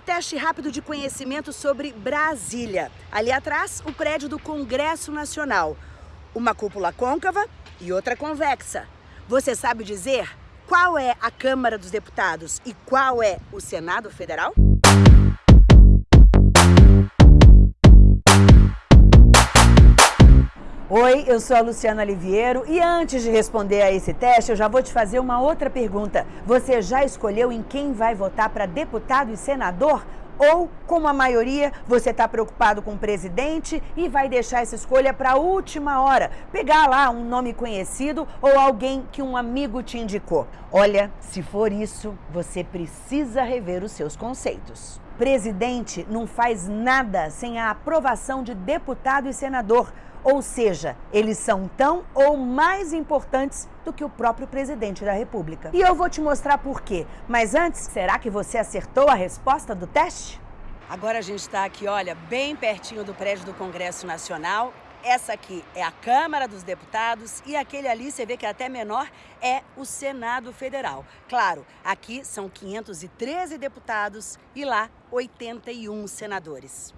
teste rápido de conhecimento sobre Brasília. Ali atrás, o prédio do Congresso Nacional. Uma cúpula côncava e outra convexa. Você sabe dizer qual é a Câmara dos Deputados e qual é o Senado Federal? Oi, eu sou a Luciana Liviero e antes de responder a esse teste, eu já vou te fazer uma outra pergunta. Você já escolheu em quem vai votar para deputado e senador? Ou, como a maioria, você está preocupado com o presidente e vai deixar essa escolha para a última hora? Pegar lá um nome conhecido ou alguém que um amigo te indicou? Olha, se for isso, você precisa rever os seus conceitos. Presidente não faz nada sem a aprovação de deputado e senador. Ou seja, eles são tão ou mais importantes do que o próprio presidente da República. E eu vou te mostrar por quê. Mas antes, será que você acertou a resposta do teste? Agora a gente está aqui, olha, bem pertinho do prédio do Congresso Nacional. Essa aqui é a Câmara dos Deputados e aquele ali, você vê que é até menor, é o Senado Federal. Claro, aqui são 513 deputados e lá 81 senadores.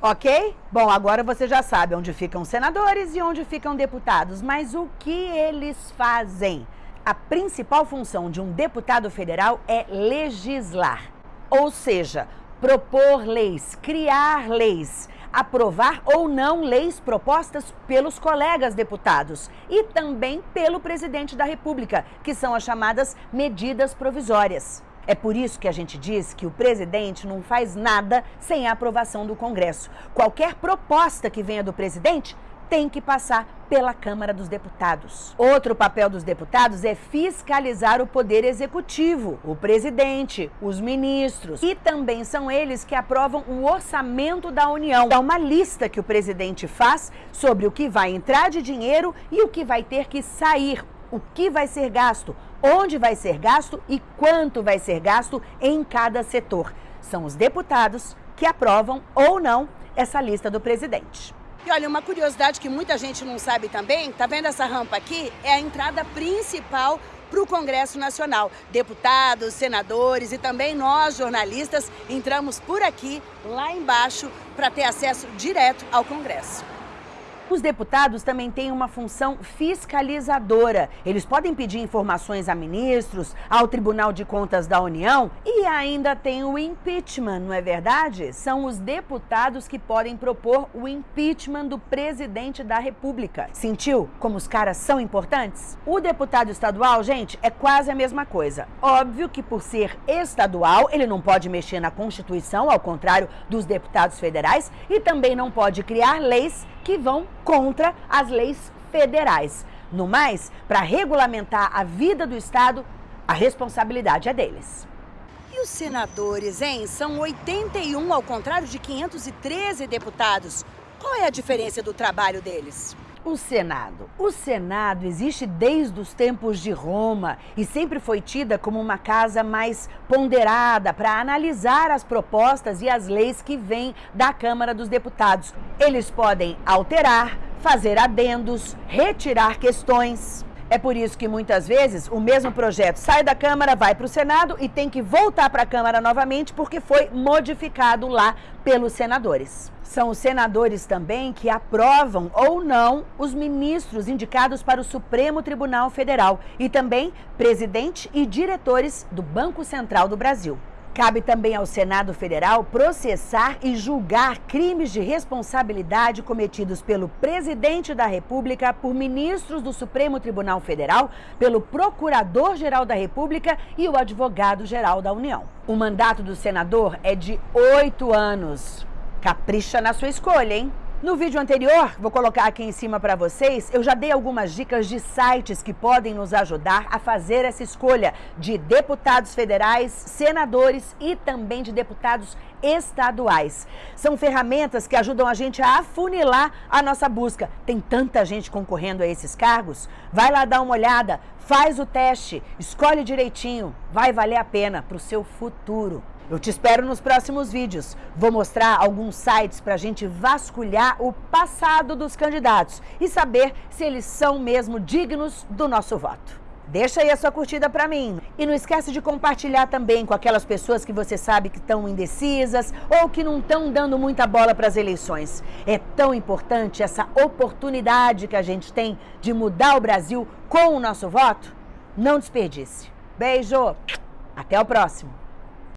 Ok? Bom, agora você já sabe onde ficam senadores e onde ficam deputados, mas o que eles fazem? A principal função de um deputado federal é legislar, ou seja, propor leis, criar leis, aprovar ou não leis propostas pelos colegas deputados e também pelo presidente da República, que são as chamadas medidas provisórias. É por isso que a gente diz que o presidente não faz nada sem a aprovação do Congresso. Qualquer proposta que venha do presidente tem que passar pela Câmara dos Deputados. Outro papel dos deputados é fiscalizar o poder executivo, o presidente, os ministros. E também são eles que aprovam o orçamento da União. Dá uma lista que o presidente faz sobre o que vai entrar de dinheiro e o que vai ter que sair, o que vai ser gasto, onde vai ser gasto e quanto vai ser gasto em cada setor. São os deputados que aprovam ou não essa lista do presidente. E olha, uma curiosidade que muita gente não sabe também, tá vendo essa rampa aqui? É a entrada principal para o Congresso Nacional. Deputados, senadores e também nós, jornalistas, entramos por aqui, lá embaixo, para ter acesso direto ao Congresso. Os deputados também têm uma função fiscalizadora. Eles podem pedir informações a ministros, ao Tribunal de Contas da União e ainda tem o impeachment, não é verdade? São os deputados que podem propor o impeachment do presidente da República. Sentiu como os caras são importantes? O deputado estadual, gente, é quase a mesma coisa. Óbvio que por ser estadual, ele não pode mexer na Constituição, ao contrário dos deputados federais, e também não pode criar leis que vão contra as leis federais. No mais, para regulamentar a vida do Estado, a responsabilidade é deles. E os senadores, hein? São 81 ao contrário de 513 deputados. Qual é a diferença do trabalho deles? O Senado. O Senado existe desde os tempos de Roma e sempre foi tida como uma casa mais ponderada para analisar as propostas e as leis que vêm da Câmara dos Deputados. Eles podem alterar, fazer adendos, retirar questões. É por isso que muitas vezes o mesmo projeto sai da Câmara, vai para o Senado e tem que voltar para a Câmara novamente porque foi modificado lá pelos senadores. São os senadores também que aprovam ou não os ministros indicados para o Supremo Tribunal Federal e também presidente e diretores do Banco Central do Brasil. Cabe também ao Senado Federal processar e julgar crimes de responsabilidade cometidos pelo presidente da República, por ministros do Supremo Tribunal Federal, pelo Procurador-Geral da República e o Advogado-Geral da União. O mandato do senador é de oito anos. Capricha na sua escolha, hein? No vídeo anterior, vou colocar aqui em cima para vocês, eu já dei algumas dicas de sites que podem nos ajudar a fazer essa escolha de deputados federais, senadores e também de deputados estaduais. São ferramentas que ajudam a gente a afunilar a nossa busca. Tem tanta gente concorrendo a esses cargos. Vai lá dar uma olhada, faz o teste, escolhe direitinho, vai valer a pena para o seu futuro. Eu te espero nos próximos vídeos. Vou mostrar alguns sites para a gente vasculhar o passado dos candidatos e saber se eles são mesmo dignos do nosso voto. Deixa aí a sua curtida para mim. E não esquece de compartilhar também com aquelas pessoas que você sabe que estão indecisas ou que não estão dando muita bola para as eleições. É tão importante essa oportunidade que a gente tem de mudar o Brasil com o nosso voto. Não desperdice. Beijo. Até o próximo.